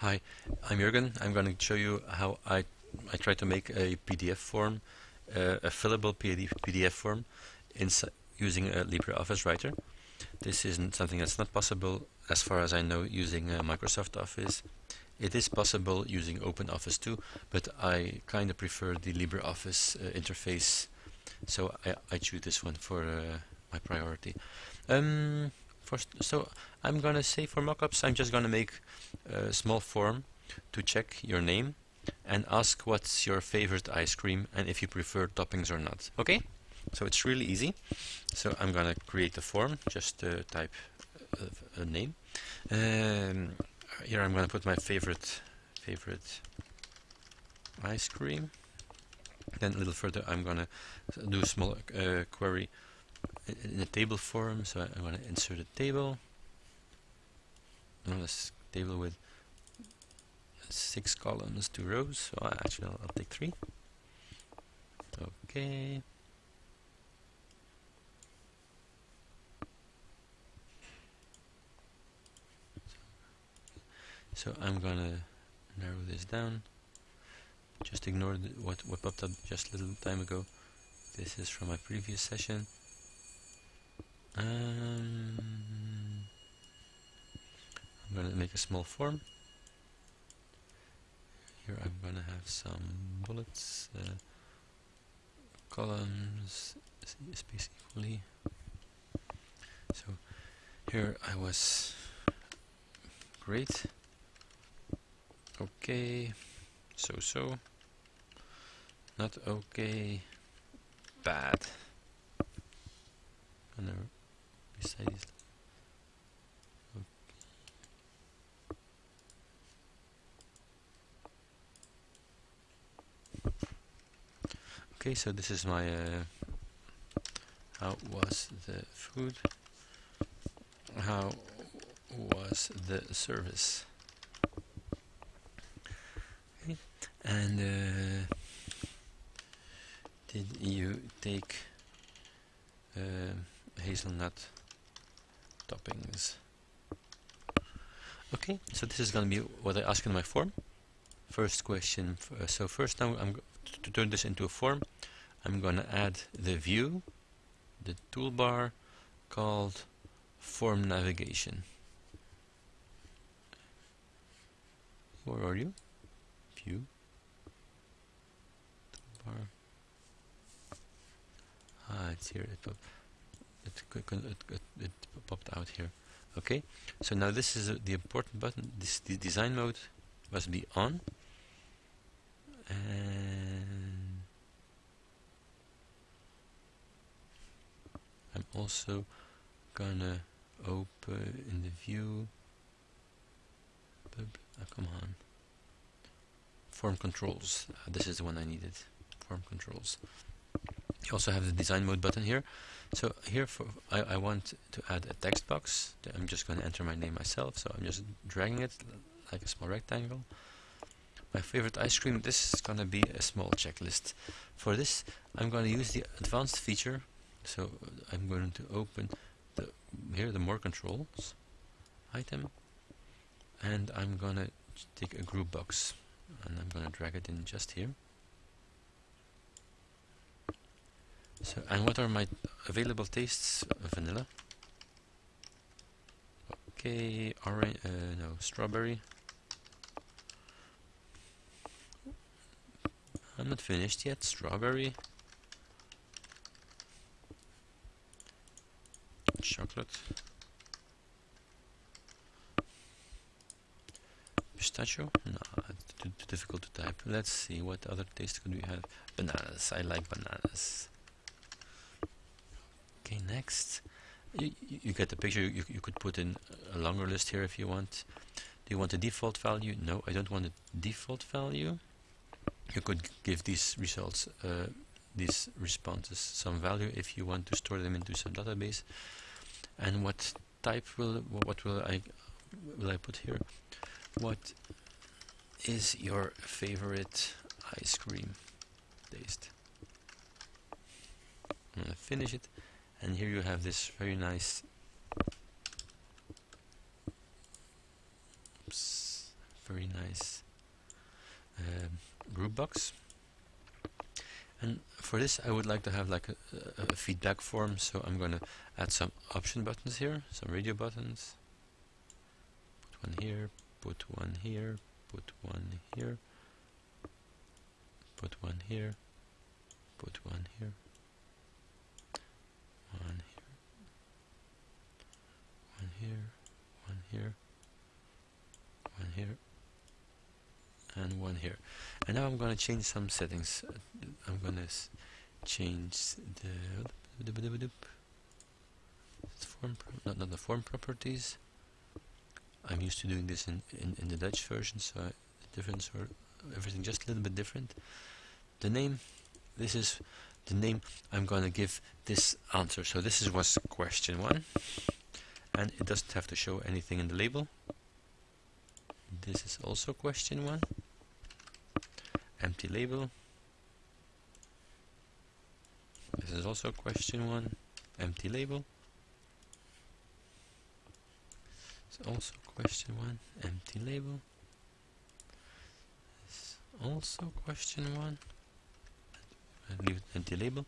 Hi, I'm Jürgen. I'm going to show you how I, I try to make a PDF form, uh, a fillable PDF form using a LibreOffice Writer. This isn't something that's not possible as far as I know using uh, Microsoft Office. It is possible using OpenOffice too, but I kind of prefer the LibreOffice uh, interface, so I, I choose this one for uh, my priority. Um, so I'm gonna say for mockups, I'm just gonna make a small form to check your name and ask what's your favorite ice cream and if you prefer toppings or not. Okay? So it's really easy. So I'm gonna create a form, just uh, type a, a name. Um, here I'm gonna put my favorite favorite ice cream. Then a little further I'm gonna do a small uh, query in a table form. So I'm gonna insert a table. This table with six columns, two rows. So actually I'll, I'll take three. Okay. So I'm gonna narrow this down. Just ignore what, what popped up just a little time ago. This is from my previous session. Um, I'm gonna make a small form. Here I'm gonna have some bullets, uh, columns, space equally. So here I was great. Okay, so so. Not okay, bad. Gonna Okay. okay, so this is my uh, how was the food? How was the service? And uh, did you take uh, hazelnut toppings? Okay, so this is going to be what I ask in my form. First question. Uh, so first, now I'm to turn this into a form. I'm going to add the view, the toolbar called form navigation. Where are you? View. Toolbar. Ah, it's here. It, it, it, it, popped out here. Okay, so now this is uh, the important button. This the design mode must be on. And I'm also gonna open in the view. Oh, come on. Form controls. Uh, this is the one I needed form controls. You also have the design mode button here. So here for I, I want to add a text box. I'm just going to enter my name myself. So I'm just dragging it like a small rectangle. My favorite ice cream, this is going to be a small checklist. For this, I'm going to use the advanced feature. So uh, I'm going to open the here the more controls item and I'm going to take a group box and I'm going to drag it in just here. So, and what are my available tastes? Vanilla. Okay, orange, uh, no, strawberry. I'm not finished yet. Strawberry. Chocolate. Pistachio? No, too, too difficult to type. Let's see, what other taste could we have? Bananas. I like bananas. Okay, next. You, you get the picture. You, you could put in a longer list here if you want. Do you want a default value? No, I don't want a default value. You could give these results, uh, these responses, some value if you want to store them into some database. And what type will what will I will I put here? What is your favorite ice cream taste? I'm gonna finish it and here you have this very nice very nice um, group box. And for this I would like to have like a, a, feedback form. So I'm gonna add some option buttons here some radio buttons. Put one here put one here put one here. Put one here put one here one here. One here. One here. One here. And one here. And now I'm going to change some settings. I'm going to change the form not, not the form properties. I'm used to doing this in, in, in the Dutch version so the difference or everything just a little bit different. The name this is the name I'm going to give this answer. So this is what's question 1 and it doesn't have to show anything in the label. This is also question 1. Empty label. This is also question 1. Empty label. It's also question 1. Empty label. It's also question 1 and leave the empty label.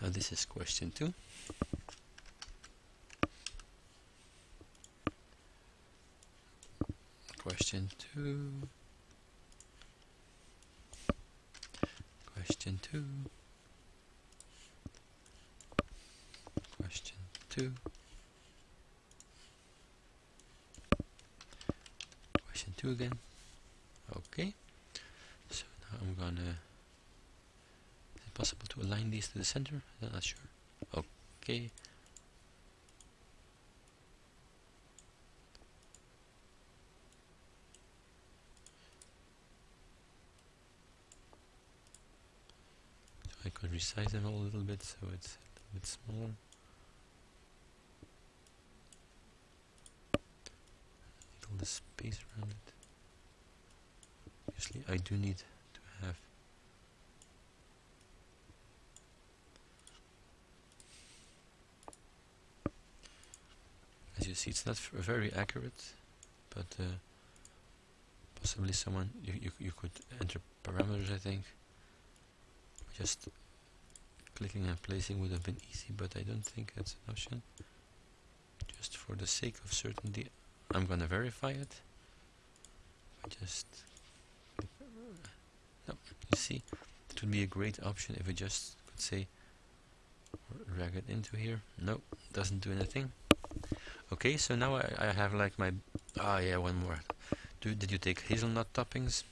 Now this is question 2. Question 2. Question 2. Question 2. Question 2 again. Okay. I'm gonna is it possible to align these to the center I'm not sure okay I could resize them all a little bit so it's a little bit smaller. All the space around it. Obviously I do need to have as you see. It's not very accurate but uh, possibly someone you, you, you could enter parameters I think. Just clicking and placing would have been easy but I don't think that's an option. Just for the sake of certainty I'm gonna verify it. I just no, you see it would be a great option if we just could say drag it into here. No doesn't do anything okay so now I, I have like my ah yeah one more. Do, did you take hazelnut toppings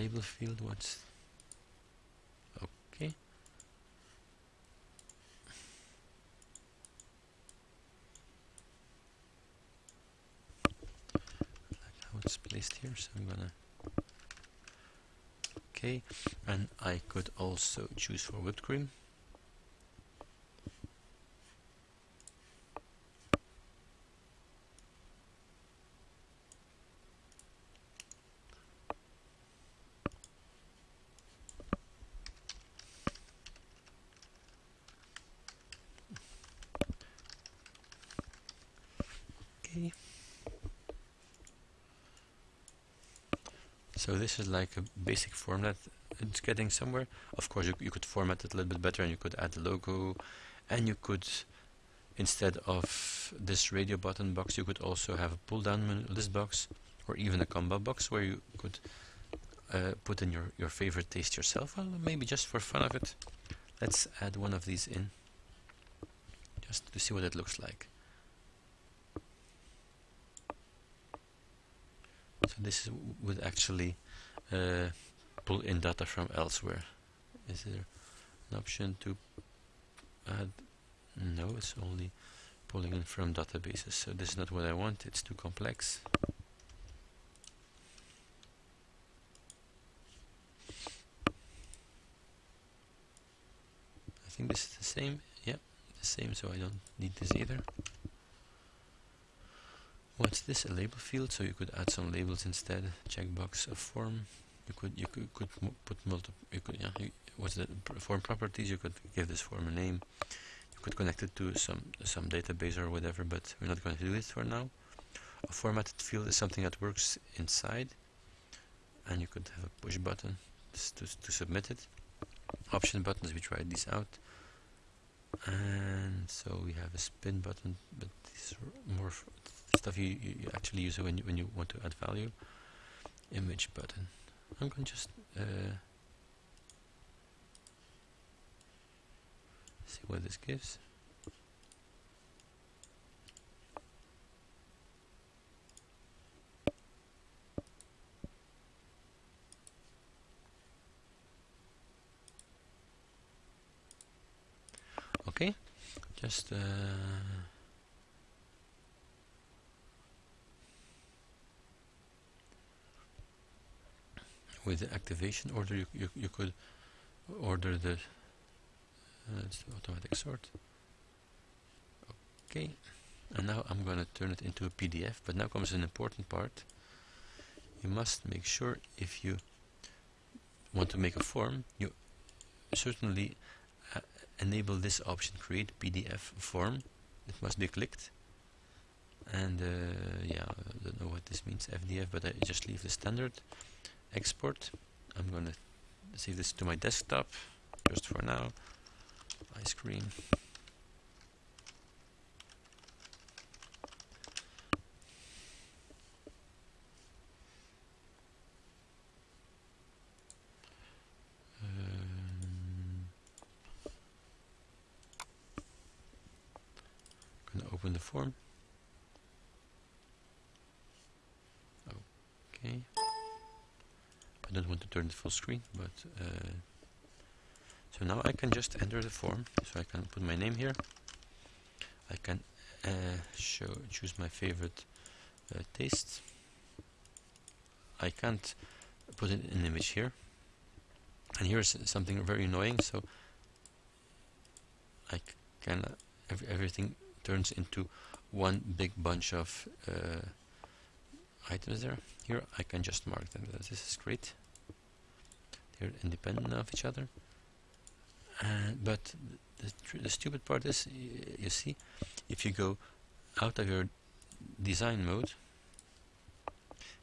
label field what's okay. Like how it's placed here so I'm gonna okay. And I could also choose for whipped cream okay so this is like a basic format it's getting somewhere. Of course you, you could format it a little bit better and you could add the logo. And you could instead of this radio button box you could also have a pull down list box or even a combo box where you could uh, put in your, your favorite taste yourself. Well maybe just for fun of it. Let's add one of these in just to see what it looks like this would actually uh, pull in data from elsewhere. Is there an option to add? No, it's only pulling in from databases. So this is not what I want, it's too complex. I think this is the same. Yeah, the same, so I don't need this either. What's this? A label field, so you could add some labels instead. Checkbox, a form. You could you could, could put multiple. You could yeah. You, what's the form properties? You could give this form a name You could connect it to some some database or whatever, but we're not going to do it for now. A formatted field is something that works inside, and you could have a push button to, to submit it. Option buttons, we tried these out. And so we have a spin button, but this is more stuff you, you, actually use when you, when you want to add value. Image button. I'm going to just uh, see what this gives. Okay, just uh, with the activation order you, you, you could order the let's automatic sort? Okay and now I'm going to turn it into a PDF but now comes an important part. You must make sure if you want to make a form you certainly uh, enable this option create PDF form. It must be clicked. And uh, yeah I don't know what this means FDF but I just leave the standard export I'm gonna save this to my desktop just for now ice cream. Um, gonna open the form. Okay. I don't want to turn it full screen, but uh, so now I can just enter the form so I can put my name here. I can uh, show choose my favorite uh, taste. I can't put an image here. And here's something very annoying so I can ev everything turns into one big bunch of uh, items there. Here I can just mark them. This is great they're independent of each other but the, the stupid part is, you see, if you go out of your design mode,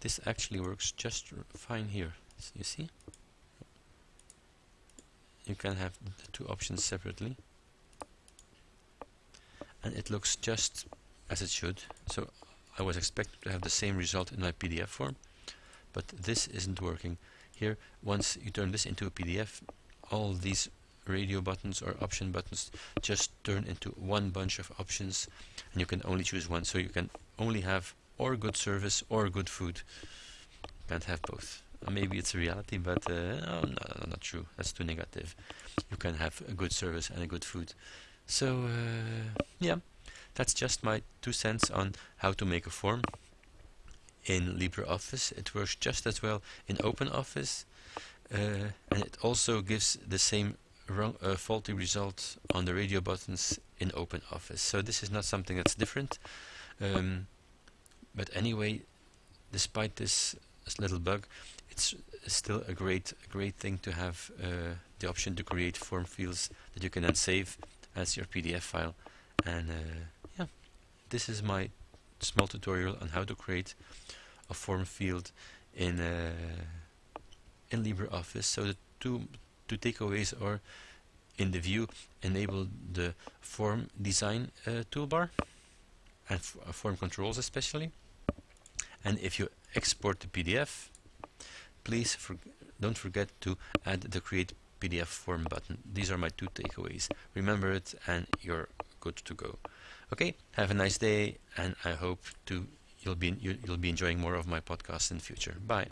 this actually works just fine here. You see? You can have the two options separately. And it looks just as it should. So I was expecting to have the same result in my PDF form, but this isn't working. Here, once you turn this into a PDF, all these radio buttons or option buttons just turn into one bunch of options and you can only choose one. So you can only have or good service or good food. Can't have both. Uh, maybe it's a reality but uh, no, no, not true. That's too negative. You can have a good service and a good food. So uh, yeah that's just my two cents on how to make a form in LibreOffice it works just as well in OpenOffice uh, and it also gives the same wrong, uh, faulty result on the radio buttons in OpenOffice. So this is not something that's different. Um, but anyway, despite this, little bug, it's still a great, great thing to have uh, the option to create form fields that you can then save as your PDF file. And uh, yeah, this is my small tutorial on how to create a form field in uh, in LibreOffice. So the two two takeaways are in the view enable the form design uh, toolbar and uh, form controls especially. And if you export the PDF please for don't forget to add the create PDF form button. These are my two takeaways. Remember it and you're good to go okay have a nice day and I hope to you'll be you, you'll be enjoying more of my podcasts in the future. Bye